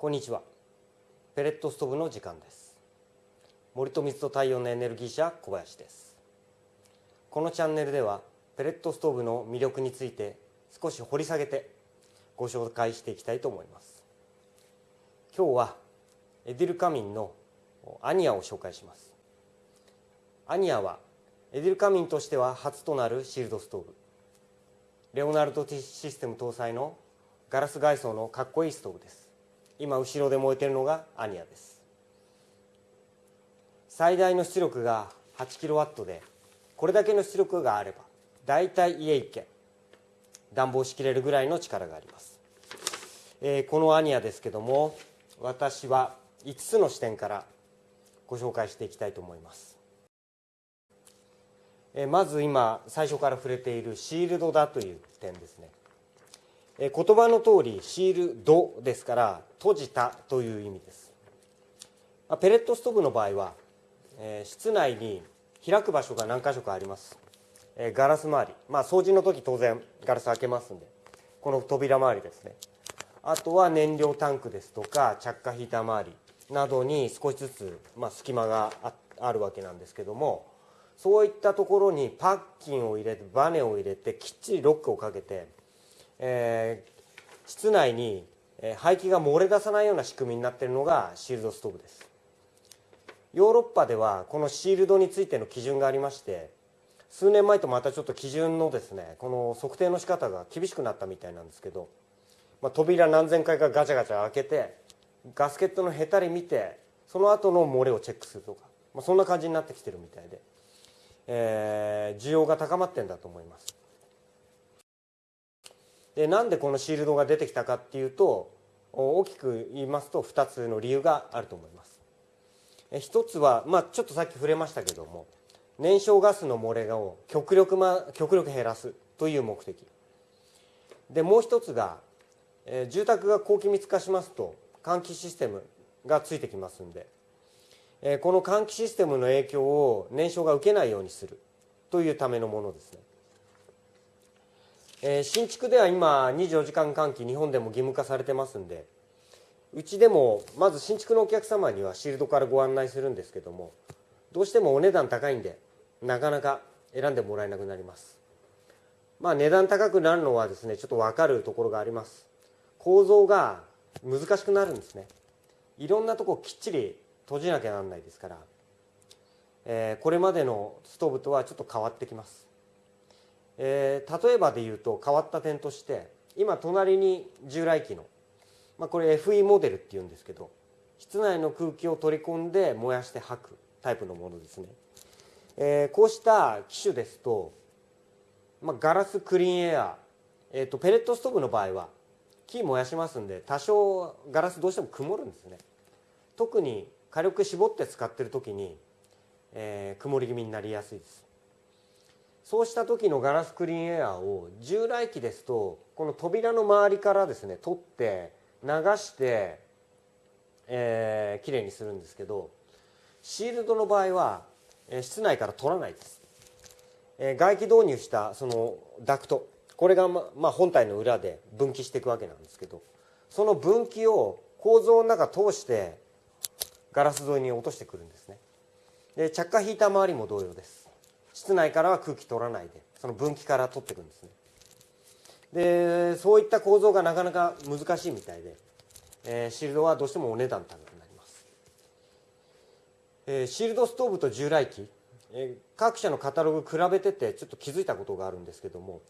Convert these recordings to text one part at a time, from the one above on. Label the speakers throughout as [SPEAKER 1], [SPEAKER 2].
[SPEAKER 1] こんにちは。ペレットストーブの時間です。森と水と太陽のエネルギー社小林です。このチャンネルではペレットストーブの魅力について少し掘り下げてご紹介していきたいと思います。今日はエディルカミンのアニアを紹介します。アニアはエディルカミンとしては初となるシールドストーブ。レオナルドシステム搭載のガラス外装のかっこいいストーブです。今後ろで燃えてるのがアニアです。最大の出力が 8kW でこれだけの出力があればだいたい家1軒暖房しきれるぐらいの力があります、えー、このアニアですけども私は5つの視点からご紹介していきたいと思います、えー、まず今最初から触れているシールドだという点ですね。言葉の通りシールドですから閉じたという意味です。ペレットストーブの場合は、室内に開く場所が何箇所かあります、ガラス周り。まあ掃除の時当然ガラス開けますんで。この扉周りですね。あとは燃料タンクですとか着火ヒーター周りなどに少しずつ、まあ、隙間があるわけなんですけどもそういったところにパッキンを入れてバネを入れてきっちりロックをかけてえー、室内に排気が漏れ出さないような仕組みになっているのがシールドストーブです。ヨーロッパではこのシールドについての基準がありまして数年前とまたちょっと基準のですねこの測定の仕方が厳しくなったみたいなんですけど、まあ、扉何千回かガチャガチャ開けてガスケットのへたり見てその後の漏れをチェックするとか、まあ、そんな感じになってきてるみたいで、えー、需要が高まってんだと思います。でなんでこのシールドが出てきたかっていうと大きく言いますと2つの理由があると思います。一つは、まあ、ちょっとさっき触れましたけども燃焼ガスの漏れを極力,、ま、極力減らすという目的。でもう一つが、えー、住宅が高気密化しますと換気システムがついてきますんで、えー、この換気システムの影響を燃焼が受けないようにするというためのものですね。えー、新築では今24時間換気日本でも義務化されてますんでうちでもまず新築のお客様にはシールドからご案内するんですけどもどうしてもお値段高いんでなかなか選んでもらえなくなります。まあ値段高くなるのはですねちょっと分かるところがあります。構造が難しくなるんですね。いろんなとこきっちり閉じなきゃなんないですから、えー、これまでのストーブとはちょっと変わってきます。えー、例えばで言うと変わった点として今隣に従来機の、まあ、これ FE モデルっていうんですけど室内の空気を取り込んで燃やして吐くタイプのものですね、えー、こうした機種ですと、まあ、ガラスクリーンエア、えーと、ペレットストーブの場合は木燃やしますんで多少ガラスどうしても曇るんですね。特に火力絞って使ってる時に、えー、曇り気味になりやすいです。そうした時のガラスクリーンエアーを従来機ですとこの扉の周りからですね取って流して、えー、きれいにするんですけどシールドの場合は、え、室内から取らないです、えー、外気導入したそのダクトこれが、ままあ、本体の裏で分岐していくわけなんですけどその分岐を構造の中通してガラス沿いに落としてくるんですね。で着火ヒーター周りも同様です。室内からは空気取らないでその分岐から取っていくんですね。でそういった構造がなかなか難しいみたいで、えー、シールドはどうしてもお値段高くなります、えー、シールドストーブと従来機、えー、各社のカタログ比べててちょっと気づいたことがあるんですけども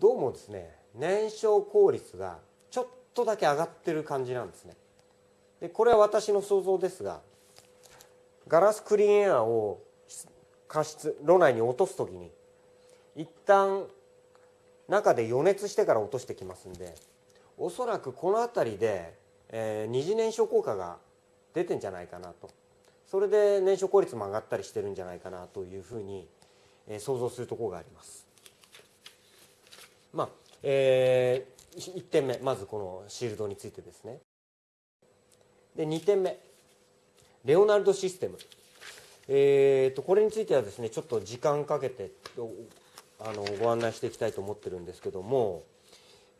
[SPEAKER 1] どうもですね燃焼効率がちょっとだけ上がってる感じなんですね。でこれは私の想像ですがガラスクリーンエアを加湿炉内に落とす時に一旦中で予熱してから落としてきますんでおそらくこの辺りで、えー、二次燃焼効果が出てんじゃないかなとそれで燃焼効率も上がったりしてるんじゃないかなというふうに、えー、想像するところがあります。まあえー、1点目まずこのシールドについてですね。で2点目レオナルドシステムえーと、これについてはですねちょっと時間かけてあのご案内していきたいと思ってるんですけども、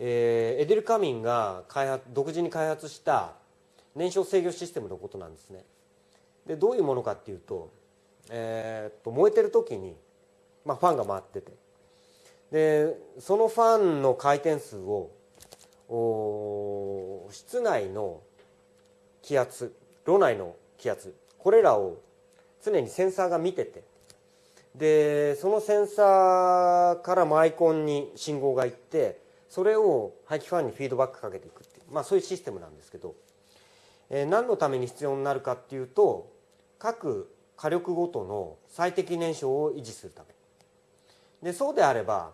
[SPEAKER 1] えー、エデル・カミンが開発独自に開発した燃焼制御システムのことなんですね。でどういうものかっていうと,、えー、と燃えてる時に、まあ、ファンが回ってて。でそのファンの回転数を室内の気圧炉内の気圧これらを常にセンサーが見てて。でそのセンサーからマイコンに信号がいってそれを排気ファンにフィードバックかけていくっていう、まあ、そういうシステムなんですけど、えー、何のために必要になるかっていうと各火力ごとの最適燃焼を維持するため。でそうであれば、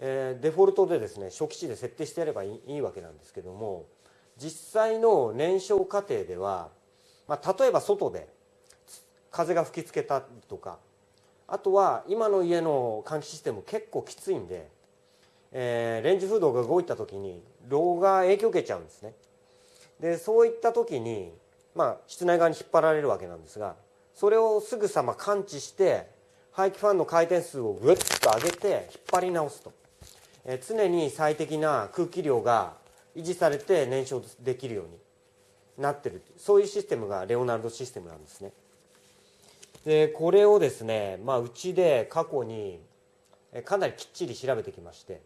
[SPEAKER 1] えー、デフォルトでですね初期値で設定してやればいいわけなんですけども実際の燃焼過程では、まあ、例えば外で風が吹きつけたとか。あとは今の家の換気システム結構きついんで、えー、レンジフードが動いた時に炉が影響を受けちゃうんですね。でそういった時にまあ室内側に引っ張られるわけなんですがそれをすぐさま感知して排気ファンの回転数をぐっと上げて引っ張り直すと、えー、常に最適な空気量が維持されて燃焼できるようになってるそういうシステムがレオナルドシステムなんですね。でこれをですね、まあ、うちで過去にかなりきっちり調べてきまして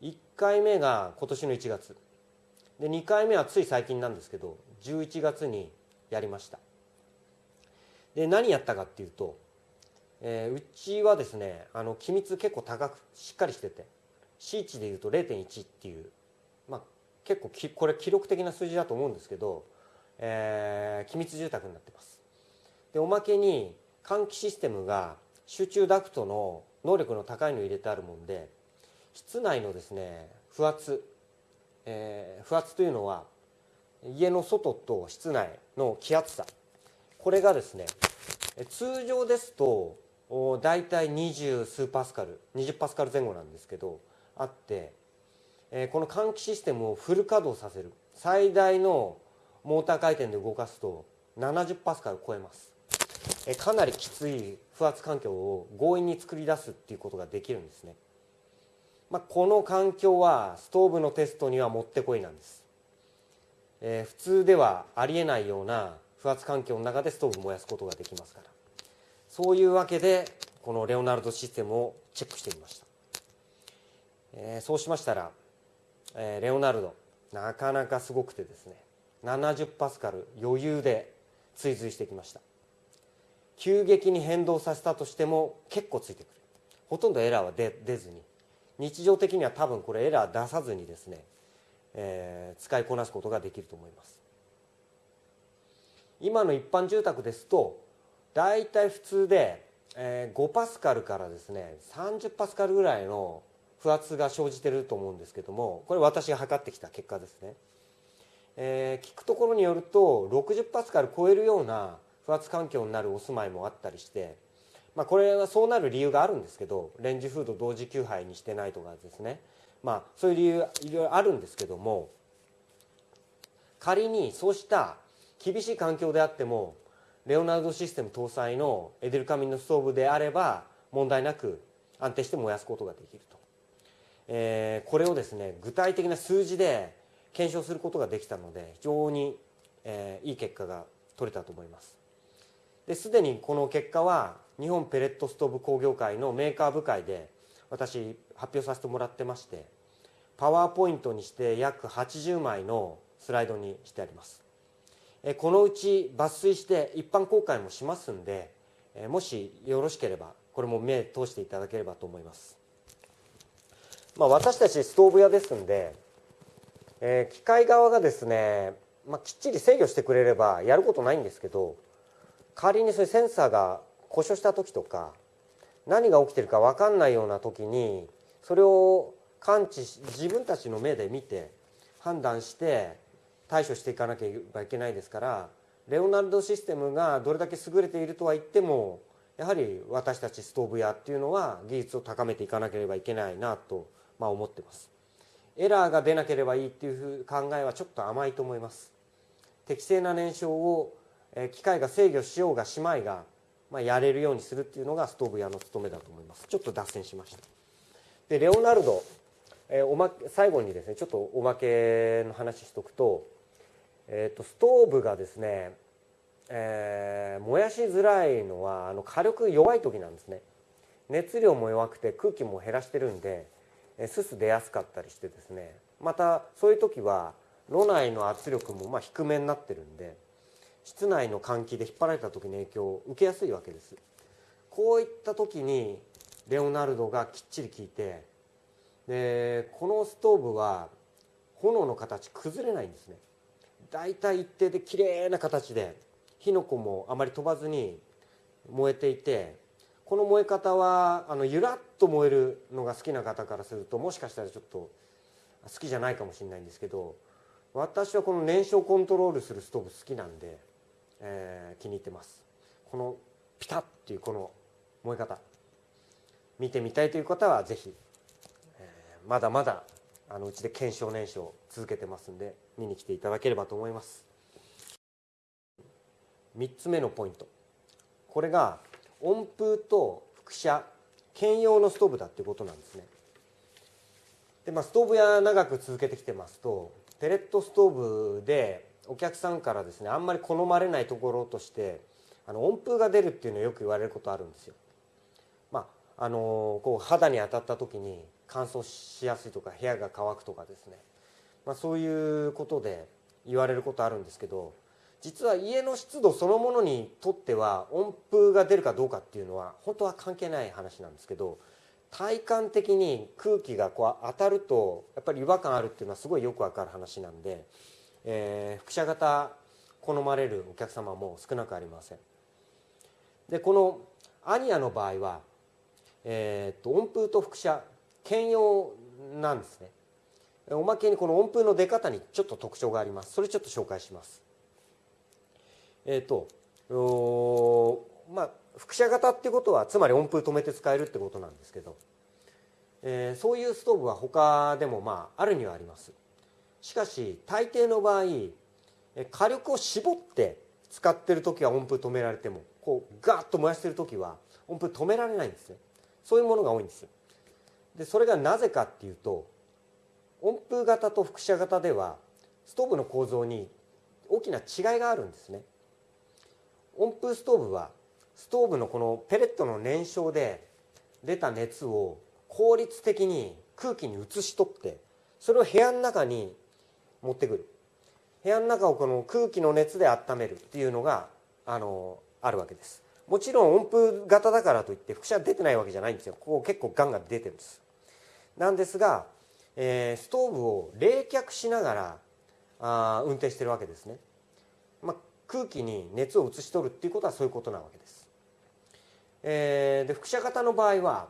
[SPEAKER 1] 1回目が今年の1月。で2回目はつい最近なんですけど11月にやりました。で何やったかっていうと、えー、うちはですねあの機密結構高くしっかりしてて C 値でいうと0.1っていう、まあ、結構きこれ記録的な数字だと思うんですけど、えー、機密住宅になってます。でおまけに換気システムが集中ダクトの能力の高いのを入れてあるもんで室内のですね不圧、えー、不圧というのは家の外と室内の気圧差。これがですね通常ですと大体20数パスカル20パスカル前後なんですけどあって、えー、この換気システムをフル稼働させる。最大のモーター回転で動かすと70パスカル超えます。かなりきつい不圧環境を強引に作り出すっていうことができるんですね、まあ、この環境はストーブのテストにはもってこいなんです、えー、普通ではありえないような不圧環境の中でストーブ燃やすことができますから。そういうわけでこのレオナルドシステムをチェックしてみました、えー、そうしましたら、えー、レオナルドなかなかすごくてですね70パスカル余裕で追随してきました。急激に変動させたとしても結構ついてくる。ほとんどエラーは出出ずに。日常的には多分これエラー出さずにですね、えー、使いこなすことができると思います。今の一般住宅ですと大体普通で、えー、5パスカルからですね30パスカルぐらいの不圧が生じてると思うんですけどもこれ私が測ってきた結果ですね、えー、聞くところによると60パスカル超えるような不圧環境になるお住まいもあったりして、まあ、これはそうなる理由があるんですけどレンジフード同時給配にしてないとかですね、まあ、そういう理由いろいろあるんですけども仮にそうした厳しい環境であってもレオナルドシステム搭載のエデルカミンのストーブであれば問題なく安定して燃やすことができると、えー、これをですね具体的な数字で検証することができたので非常に、えー、いい結果が取れたと思います。ですでにこの結果は日本ペレットストーブ工業会のメーカー部会で私発表させてもらってましてパワーポイントにして約80枚のスライドにしてあります。このうち抜粋して一般公開もしますんでもしよろしければこれも目通していただければと思います、まあ、私たちストーブ屋ですんで、え機械側がですね、まあ、きっちり制御してくれればやることないんですけど仮にそういうセンサーが故障した時とか何が起きてるか分かんないような時にそれを感知し自分たちの目で見て判断して対処していかなければいけないですからレオナルドシステムがどれだけ優れているとは言ってもやはり私たちストーブ屋っていうのは技術を高めていかなければいけないなと、まあ、思ってます。エラーが出なければいいっていう考えはちょっと甘いと思います。適正な燃焼を機械が制御しようがしまいが、まあ、やれるようにするっていうのがストーブ屋の務めだと思います。ちょっと脱線しました。でレオナルド、え、おま最後にですねちょっとおまけの話しとくとえーと、ストーブがですね、えー、燃やしづらいのはあの火力弱い時なんですね。熱量も弱くて空気も減らしてるんで、えすす出やすかったりしてですね。またそういう時は炉内の圧力もま低めになってるんで室内の換気で引っ張られた時の影響を受けやすいわけです。こういった時にレオナルドがきっちり効いてでこのストーブは炎の形崩れないんですね。だいたい一定で綺麗な形で火の粉もあまり飛ばずに燃えていてこの燃え方はあのゆらっと燃えるのが好きな方からするともしかしたらちょっと好きじゃないかもしれないんですけど私はこの燃焼コントロールするストーブ好きなんで、えー、気に入ってます。このピタッっていうこの燃え方。見てみたいという方はぜひ、えー、まだまだあのうちで検証燃焼続けてますんで見に来ていただければと思います。3つ目のポイント。これが温風と輻射兼用のストーブだっていうことなんですね。で、まあ、ストーブ屋長く続けてきてますとペレットストーブでお客さんからですねあんまり好まれないところとしてあの温風が出るっていうのをよく言われることあるんですよ。まああのこう肌に当たった時に乾燥しやすいとか部屋が乾くとかですね、まあ、そういうことで言われることあるんですけど実は家の湿度そのものにとっては温風が出るかどうかっていうのは本当は関係ない話なんですけど体感的に空気がこう当たるとやっぱり違和感あるっていうのはすごいよくわかる話なんで、えー、輻射型好まれるお客様も少なくありません。でこのアニアの場合は、えー、っと温風と輻射兼用なんですね。おまけにこの温風の出方にちょっと特徴があります。それちょっと紹介します。えっ、ー、とまあ輻射型ってことはつまり温風止めて使えるってことなんですけど、えー、そういうストーブは他でもまああるにはあります。しかし大抵の場合火力を絞って使ってる時は温風止められてもこうガーッと燃やしてる時は温風止められないんですね。そういうものが多いんですでそれがなぜかっていうと温風型と輻射型ではストーブの構造に大きな違いがあるんですね。温風ストーブはストーブのこのペレットの燃焼で出た熱を効率的に空気に移し取ってそれを部屋の中に持ってくる。部屋の中をこの空気の熱で温めるっていうのがあのあるわけです。もちろん温風型だからといって輻射出てないわけじゃないんですよ。ここ結構ガンガン出てるんです。なんですが、えー、ストーブを冷却しながらあ運転してるわけですね、まあ、空気に熱を移し取るっていうことはそういうことなわけです、えー、で輻射型の場合は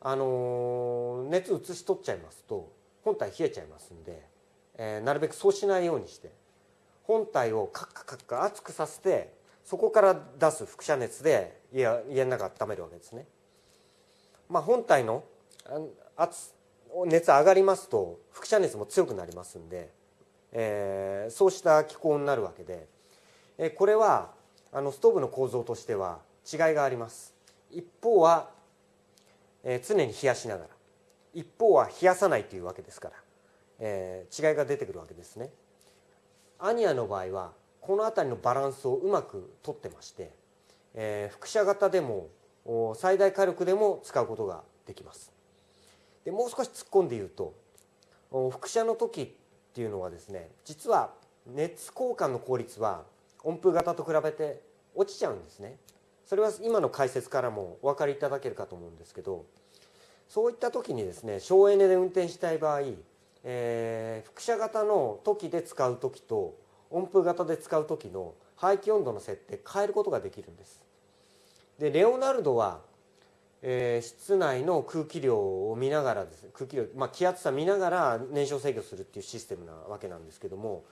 [SPEAKER 1] あのー、熱移し取っちゃいますと本体冷えちゃいますんで、えー、なるべくそうしないようにして本体をカッカカッカ熱くさせてそこから出す輻射熱で家家の中温めるわけですね。まあ、本体の圧熱上がりますと輻射熱も強くなりますんで、えー、そうした気候になるわけで、えー、これはあのストーブの構造としては違いがあります一方は、えー、常に冷やしながら一方は冷やさないというわけですから、えー、違いが出てくるわけですね。アニアの場合はこの辺りのバランスをうまくとってまして、えー、輻射型でも最大火力でも使うことができます。でもう少し突っ込んで言うと輻射の時っていうのはですね実は熱交換の効率は温風型と比べて落ちちゃうんですね。それは今の解説からもお分かりいただけるかと思うんですけどそういった時にですね省エネで運転したい場合、えー、輻射型の時で使う時と温風型で使う時の排気温度の設定変えることができるんです。でレオナルドは、えー、室内の空気量を見ながらです。ね空気量、まあ、気圧差見ながら燃焼制御するっていうシステムなわけなんですけども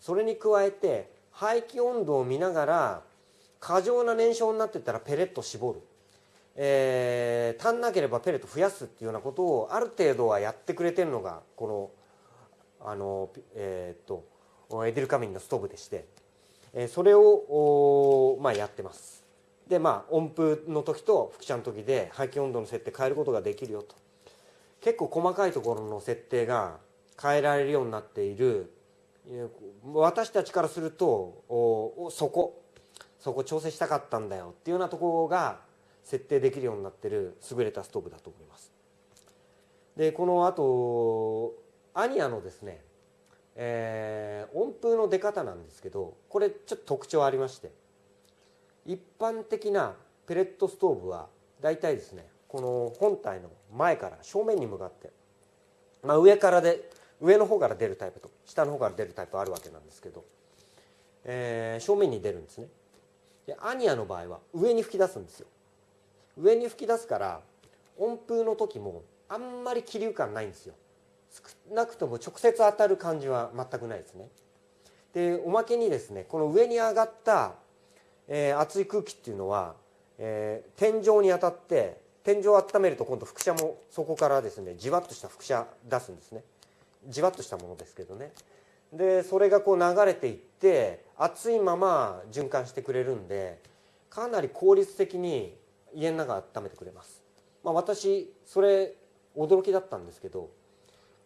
[SPEAKER 1] それに加えて排気温度を見ながら過剰な燃焼になってたらペレット絞る、えー、足んなければペレット増やすっていうようなことをある程度はやってくれてるのがこのあのえー、っとエデルカミンのストーブでしてえそれをまあやってます。でまあ温風の時と輻射の時で排気温度の設定変えることができるよと。結構細かいところの設定が変えられるようになっている。私たちからするとおそこそこ調整したかったんだよっていうようなところが設定できるようになってる優れたストーブだと思います。でこのあとアニアのですね、えー、温風の出方なんですけどこれちょっと特徴ありまして一般的なペレットストーブは大体ですねこの本体の前から正面に向かって、まあ、上からで上の方から出るタイプと下の方から出るタイプあるわけなんですけど、えー、正面に出るんですね。でアニアの場合は上に吹き出すんですよ。上に吹き出すから温風の時もあんまり気流感ないんですよ。少なくとも直接当たる感じは全くないですね。でおまけにですねこの上に上がった、えー、熱い空気っていうのは、えー、天井に当たって天井を温めると今度輻射もそこからですねじわっとした輻射出すんですね。じわっとしたものですけどね。でそれがこう流れていって熱いまま循環してくれるんでかなり効率的に家の中温めてくれます、まあ、私それ驚きだったんですけど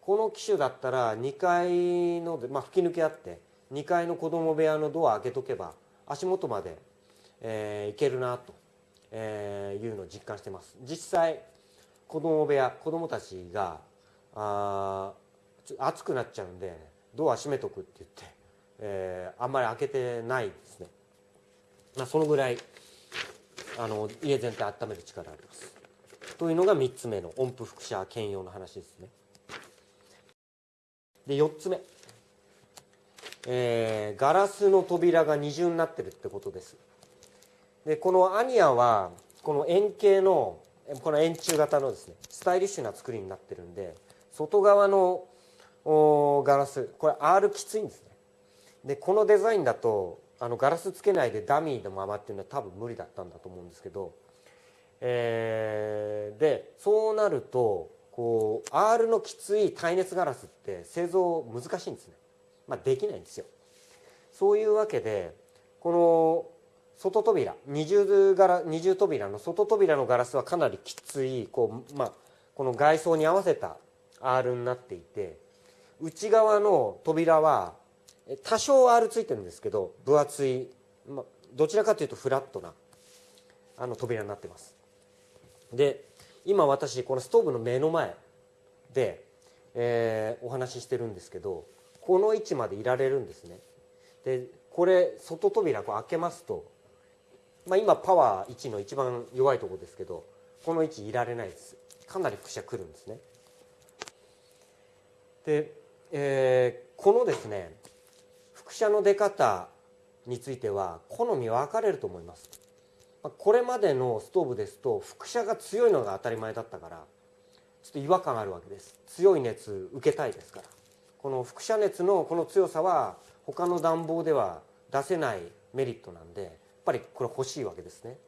[SPEAKER 1] この機種だったら2階の、まあ、吹き抜けあって2階の子供部屋のドア開けとけば足元まで、えー、行けるなと、えー、いうのを実感してます。実際子供部屋子供たちがあ暑くなっちゃうんでドア閉めとくって言って、えー、あんまり開けてないですね、まあ、そのぐらいあの家全体温める力あります。というのが3つ目の音符輻射兼用の話ですね。で4つ目、えー、ガラスの扉が二重になってるってことです。でこのアニアはこの円形のこの円柱型のですねスタイリッシュな作りになってるんで外側のガラスこれ R きついんですね。でこのデザインだとあのガラスつけないでダミーのままっていうのは多分無理だったんだと思うんですけど、えー、でそうなるとこう R のきつい耐熱ガラスって製造難しいんですね、まあ、できないんですよ。そういうわけでこの外扉二重ガラ二重扉の外扉のガラスはかなりきついこう、まあ、この外装に合わせた R になっていて内側の扉は多少 R ついてるんですけど分厚い、まあ、どちらかというとフラットなあの扉になってます。で今私このストーブの目の前で、えー、お話ししてるんですけどこの位置までいられるんですね。でこれ外扉こう開けますと、まあ、今パワー1の一番弱いとこですけどこの位置いられないです。かなり輻射くるんですね。で、えー、このですね輻射の出方については好み分かれると思います。これまでのストーブですと輻射が強いのが当たり前だったからちょっと違和感あるわけです。強い熱受けたいですから。この輻射熱のこの強さは他の暖房では出せないメリットなんでやっぱりこれ欲しいわけですね。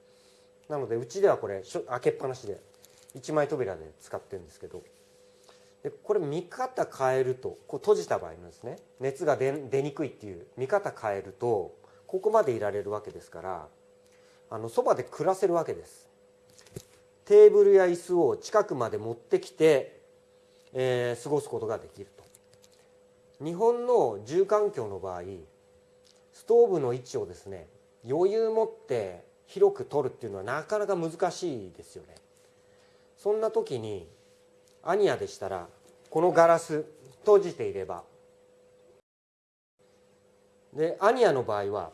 [SPEAKER 1] なのでうちではこれ開けっぱなしで一枚扉で使ってるんですけど。でこれ見方変えるとこう閉じた場合のですね熱が出にくいっていう見方変えるとここまでいられるわけですからあのそばで暮らせるわけです。テーブルや椅子を近くまで持ってきて、えー、過ごすことができると。日本の住環境の場合ストーブの位置をですね余裕持って広く取るっていうのはなかなか難しいですよね。そんな時にアニアでしたらこのガラス閉じていれば。でアニアの場合は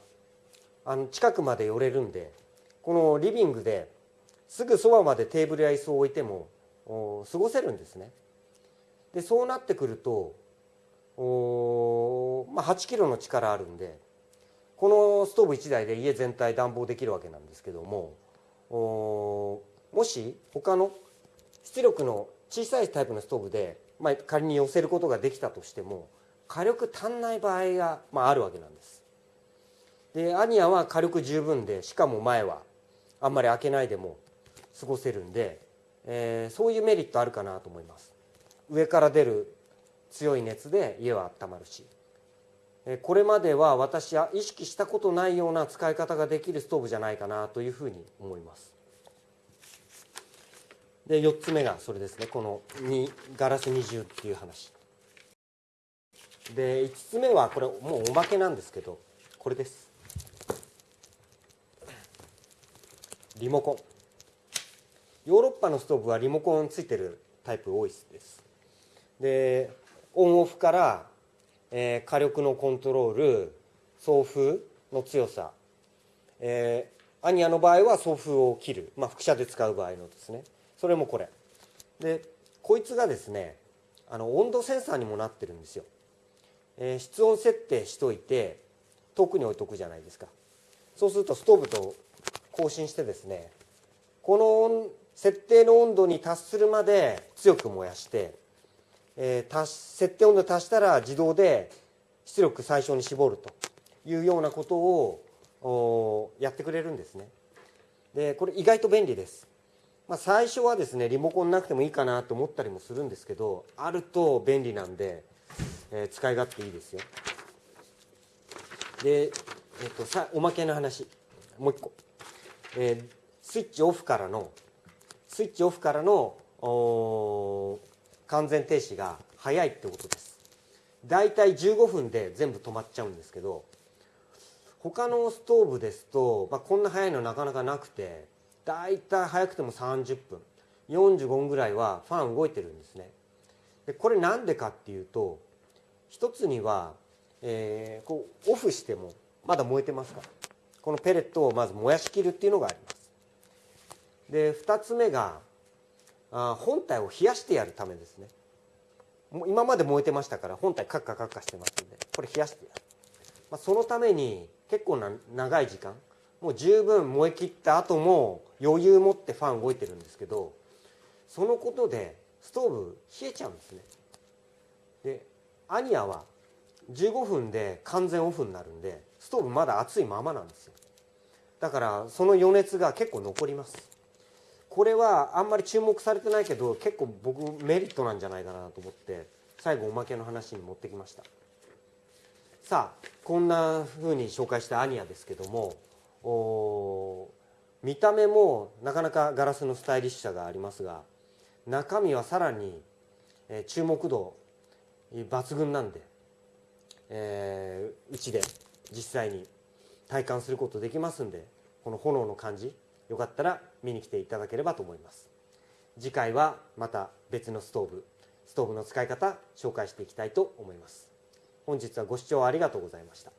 [SPEAKER 1] あの近くまで寄れるんでこのリビングですぐそばまでテーブルや椅子を置いても過ごせるんですね。でそうなってくるとお、まあ、8キロの力あるんでこのストーブ1台で家全体暖房できるわけなんですけどもおもし他の出力の小さいタイプのストーブで、まあ、仮に寄せることができたとしても火力足んない場合が、まあ、あるわけなんです。でアニアは火力十分でしかも前はあんまり開けないでも過ごせるんで、えー、そういうメリットあるかなと思います。上から出る強い熱で家は温まるし。これまでは私は意識したことないような使い方ができるストーブじゃないかなというふうに思います。で4つ目がそれですね。このガラス二重っていう話。で5つ目はこれもうおまけなんですけどこれです。リモコン。ヨーロッパのストーブはリモコンついてるタイプ多いです。でオンオフから、えー、火力のコントロール送風の強さ、えー、アニアの場合は送風を切る、まあ、輻射で使う場合のですね。それもこれ。でこいつがですねあの温度センサーにもなってるんですよ、えー、室温設定しといて遠くに置いとくじゃないですか。そうするとストーブと更新してですねこの設定の温度に達するまで強く燃やして、えー、設定温度に達したら自動で出力最小に絞るというようなことをやってくれるんですね。でこれ意外と便利です。まあ、最初はですねリモコンなくてもいいかなと思ったりもするんですけどあると便利なんで、えー、使い勝手いいですよ。で、えーと、さおまけの話。もう一個、えー、スイッチオフからのスイッチオフからの完全停止が早いってことです。だいたい15分で全部止まっちゃうんですけど他のストーブですと、まあ、こんな早いのなかなかなくて大体早くても30分。45分ぐらいはファン動いてるんですね。でこれなんでかっていうと一つには、えー、こうオフしてもまだ燃えてますから。このペレットをまず燃やしきるっていうのがあります。で2つ目があ本体を冷やしてやるためですね。今まで燃えてましたから本体カッカカッカしてますんでこれ冷やしてやる、まあ、そのために結構な長い時間もう十分燃え切った後も余裕持ってファン動いてるんですけどそのことでストーブ冷えちゃうんですね。でアニアは15分で完全オフになるんでストーブまだ熱いままなんですよ。だからその余熱が結構残ります。これはあんまり注目されてないけど結構僕メリットなんじゃないかなと思って最後おまけの話に持ってきました。さあこんな風に紹介したアニアですけども見た目もなかなかガラスのスタイリッシュさがありますが中身はさらに、注目度抜群なんで、えー、うちで実際に体感することできますんでこの炎の感じよかったら見に来ていただければと思います。次回はまた別のストーブストーブの使い方紹介していきたいと思います。本日はご視聴ありがとうございました。